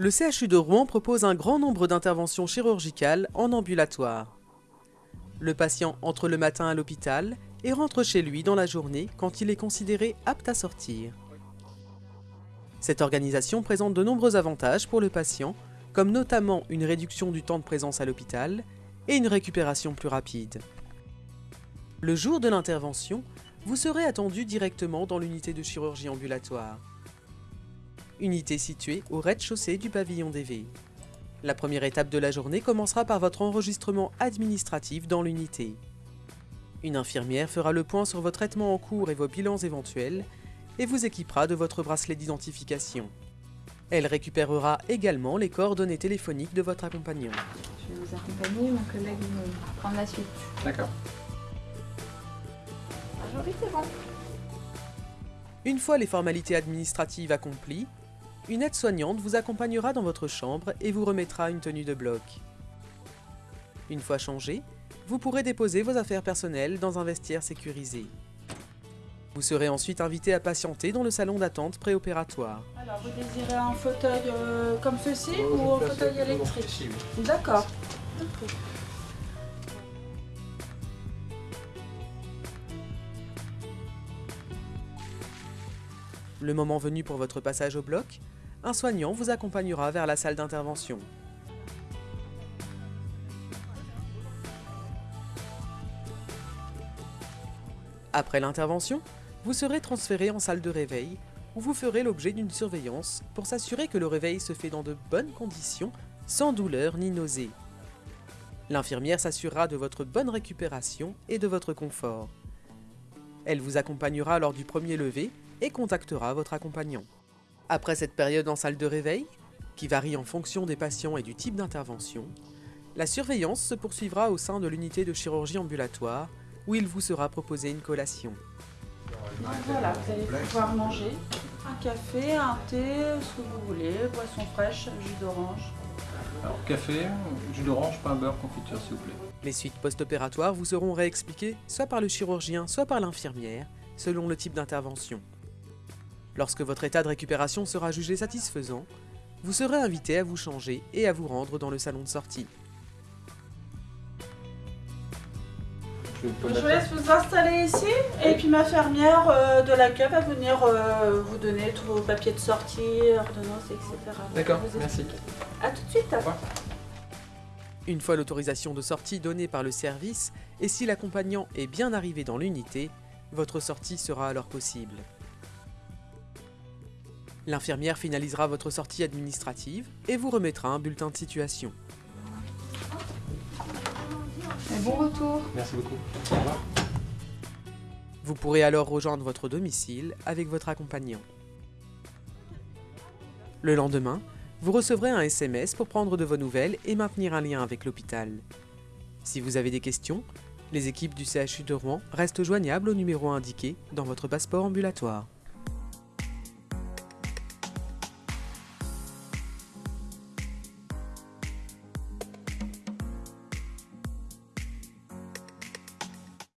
Le CHU de Rouen propose un grand nombre d'interventions chirurgicales en ambulatoire. Le patient entre le matin à l'hôpital et rentre chez lui dans la journée quand il est considéré apte à sortir. Cette organisation présente de nombreux avantages pour le patient, comme notamment une réduction du temps de présence à l'hôpital et une récupération plus rapide. Le jour de l'intervention, vous serez attendu directement dans l'unité de chirurgie ambulatoire unité située au rez-de-chaussée du pavillon DV. La première étape de la journée commencera par votre enregistrement administratif dans l'unité. Une infirmière fera le point sur vos traitements en cours et vos bilans éventuels et vous équipera de votre bracelet d'identification. Elle récupérera également les coordonnées téléphoniques de votre accompagnant. Je vais vous accompagner, mon collègue va prendre la suite. D'accord. Aujourd'hui, c'est bon. Une fois les formalités administratives accomplies, une aide-soignante vous accompagnera dans votre chambre et vous remettra une tenue de bloc. Une fois changé, vous pourrez déposer vos affaires personnelles dans un vestiaire sécurisé. Vous serez ensuite invité à patienter dans le salon d'attente préopératoire. Alors, vous désirez un fauteuil euh, comme ceci ou un fauteuil électrique D'accord. Le moment venu pour votre passage au bloc, un soignant vous accompagnera vers la salle d'intervention. Après l'intervention, vous serez transféré en salle de réveil où vous ferez l'objet d'une surveillance pour s'assurer que le réveil se fait dans de bonnes conditions, sans douleur ni nausée. L'infirmière s'assurera de votre bonne récupération et de votre confort. Elle vous accompagnera lors du premier lever et contactera votre accompagnant. Après cette période en salle de réveil, qui varie en fonction des patients et du type d'intervention, la surveillance se poursuivra au sein de l'unité de chirurgie ambulatoire, où il vous sera proposé une collation. Voilà, vous allez pouvoir manger un café, un thé, ce que vous voulez, boisson fraîche, jus d'orange. Alors, café, jus d'orange, pain beurre, confiture, s'il vous plaît. Les suites post-opératoires vous seront réexpliquées soit par le chirurgien, soit par l'infirmière, selon le type d'intervention. Lorsque votre état de récupération sera jugé satisfaisant, vous serez invité à vous changer et à vous rendre dans le salon de sortie. Je, vous laisse vous installer ici et puis ma fermière euh, de l'accueil va venir euh, vous donner tous vos papiers de sortie, ordonnances, etc. D'accord, Vous merci. À tout de suite. revoir. Une fois l'autorisation de sortie donnée par le service, et si l'accompagnant est bien arrivé dans l'unité, votre sortie sera alors possible. L'infirmière finalisera votre sortie administrative et vous remettra un bulletin de situation. Et bon retour. Merci beaucoup. Au revoir. Vous pourrez alors rejoindre votre domicile avec votre accompagnant. Le lendemain, vous recevrez un SMS pour prendre de vos nouvelles et maintenir un lien avec l'hôpital. Si vous avez des questions, les équipes du CHU de Rouen restent joignables au numéro indiqué dans votre passeport ambulatoire.